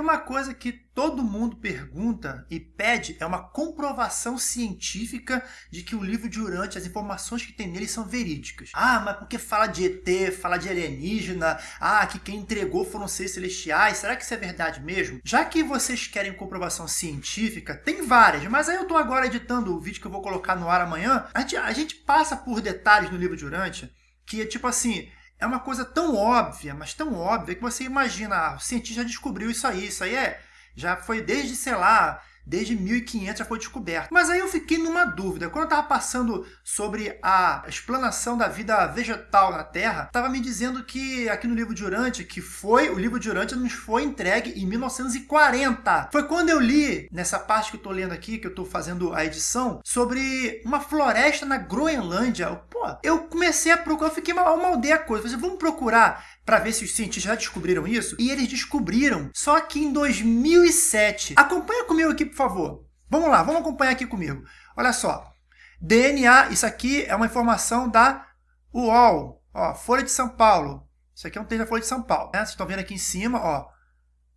uma coisa que todo mundo pergunta e pede, é uma comprovação científica de que o livro de Urante, as informações que tem nele são verídicas. Ah, mas porque fala de ET, fala de alienígena, ah, que quem entregou foram seres celestiais, será que isso é verdade mesmo? Já que vocês querem comprovação científica, tem várias, mas aí eu estou agora editando o vídeo que eu vou colocar no ar amanhã, a gente, a gente passa por detalhes no livro de Urante, que é tipo assim, é uma coisa tão óbvia, mas tão óbvia, que você imagina, ah, o cientista descobriu isso aí, isso aí é, já foi desde, sei lá, desde 1500 já foi descoberto. Mas aí eu fiquei numa dúvida. Quando eu estava passando sobre a explanação da vida vegetal na Terra, estava me dizendo que aqui no livro de Urante, que foi, o livro de Urante nos foi entregue em 1940. Foi quando eu li, nessa parte que eu estou lendo aqui, que eu estou fazendo a edição, sobre uma floresta na Groenlândia. Pô, eu comecei a procurar, eu fiquei mal maldeia a coisa. Falei, vamos procurar para ver se os cientistas já descobriram isso. E eles descobriram só que em 2007. Acompanha comigo aqui, por favor. Vamos lá, vamos acompanhar aqui comigo. Olha só. DNA, isso aqui é uma informação da UOL, ó, Folha de São Paulo. Isso aqui é um texto da Folha de São Paulo. Né? Vocês estão vendo aqui em cima, ó,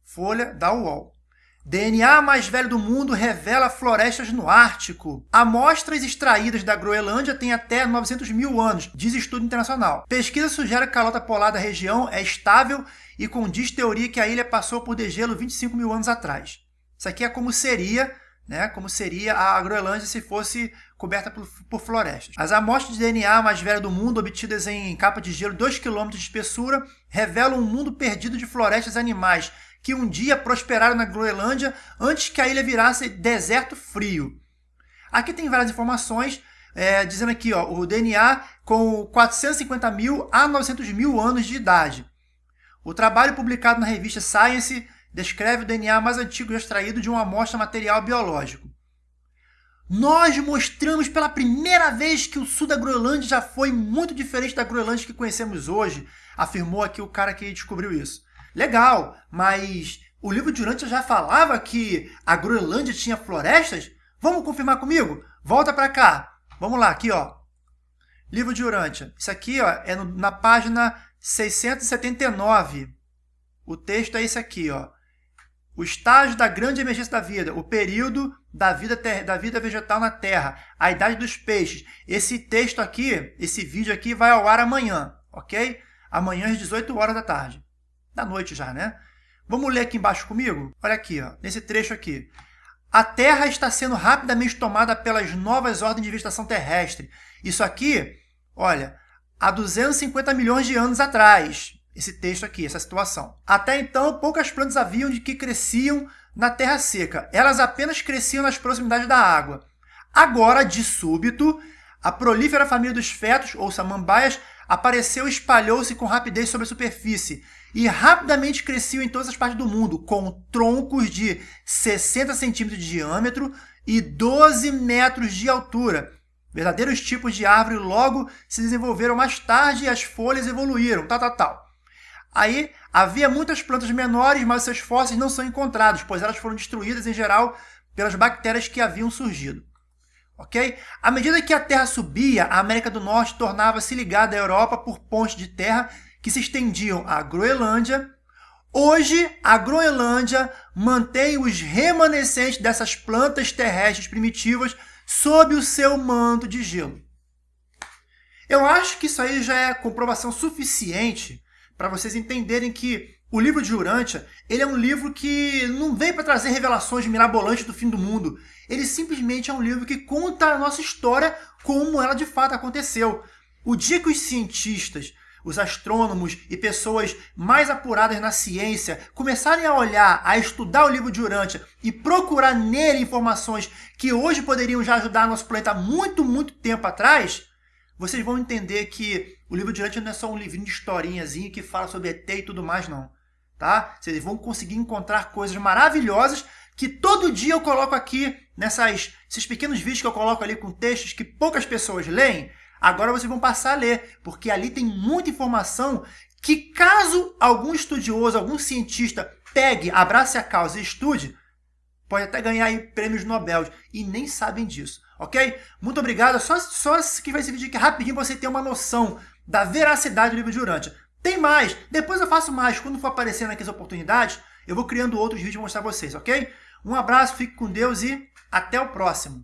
Folha da UOL. DNA mais velho do mundo revela florestas no Ártico. Amostras extraídas da Groenlândia têm até 900 mil anos, diz estudo internacional. Pesquisa sugere que a calota polar da região é estável e condiz teoria que a ilha passou por degelo 25 mil anos atrás. Isso aqui é como seria, né, como seria a Groenlândia se fosse coberta por, por florestas. As amostras de DNA mais velha do mundo, obtidas em capa de gelo 2 km de espessura, revelam um mundo perdido de florestas animais que um dia prosperaram na Groenlândia antes que a ilha virasse deserto frio. Aqui tem várias informações, é, dizendo aqui ó, o DNA com 450 mil a 900 mil anos de idade. O trabalho publicado na revista Science descreve o DNA mais antigo extraído de uma amostra material biológico. Nós mostramos pela primeira vez que o sul da Groenlândia já foi muito diferente da Groenlândia que conhecemos hoje, afirmou aqui o cara que descobriu isso. Legal, mas o livro de Urântia já falava que a Groenlândia tinha florestas? Vamos confirmar comigo? Volta para cá. Vamos lá, aqui, ó. Livro de Urântia. Isso aqui ó, é no, na página 679. O texto é esse aqui, ó. O estágio da grande emergência da vida, o período da vida, da vida vegetal na Terra, a idade dos peixes. Esse texto aqui, esse vídeo aqui vai ao ar amanhã, ok? Amanhã às 18 horas da tarde da noite já, né? Vamos ler aqui embaixo comigo? Olha aqui, ó, nesse trecho aqui. A Terra está sendo rapidamente tomada pelas novas ordens de vegetação terrestre. Isso aqui, olha, há 250 milhões de anos atrás. Esse texto aqui, essa situação. Até então, poucas plantas haviam de que cresciam na terra seca. Elas apenas cresciam nas proximidades da água. Agora, de súbito, a prolífera família dos fetos, ou samambaias, apareceu e espalhou-se com rapidez sobre a superfície e rapidamente cresceu em todas as partes do mundo, com troncos de 60 centímetros de diâmetro e 12 metros de altura. Verdadeiros tipos de árvore logo se desenvolveram mais tarde e as folhas evoluíram, tal, tal, tal. Aí havia muitas plantas menores, mas seus fósseis não são encontrados, pois elas foram destruídas em geral pelas bactérias que haviam surgido. Ok? À medida que a Terra subia, a América do Norte tornava-se ligada à Europa por pontes de terra que se estendiam à Groenlândia. Hoje, a Groenlândia mantém os remanescentes dessas plantas terrestres primitivas sob o seu manto de gelo. Eu acho que isso aí já é comprovação suficiente para vocês entenderem que o livro de Urântia ele é um livro que não veio para trazer revelações mirabolantes do fim do mundo. Ele simplesmente é um livro que conta a nossa história como ela de fato aconteceu. O dia que os cientistas os astrônomos e pessoas mais apuradas na ciência começarem a olhar, a estudar o livro de Urântia e procurar nele informações que hoje poderiam já ajudar nosso planeta muito, muito tempo atrás, vocês vão entender que o livro de Urântia não é só um livrinho de historinhazinho que fala sobre ET e tudo mais, não. Tá? Vocês vão conseguir encontrar coisas maravilhosas que todo dia eu coloco aqui nessas, esses pequenos vídeos que eu coloco ali com textos que poucas pessoas leem, Agora vocês vão passar a ler, porque ali tem muita informação que caso algum estudioso, algum cientista pegue, abrace a causa e estude, pode até ganhar aí prêmios Nobel e nem sabem disso, ok? Muito obrigado. Só, só que vai esse vídeo aqui rapidinho você ter uma noção da veracidade do livro de Urântia. Tem mais, depois eu faço mais. Quando for aparecendo aqui as oportunidades, eu vou criando outros vídeos para mostrar vocês, ok? Um abraço, fique com Deus e até o próximo!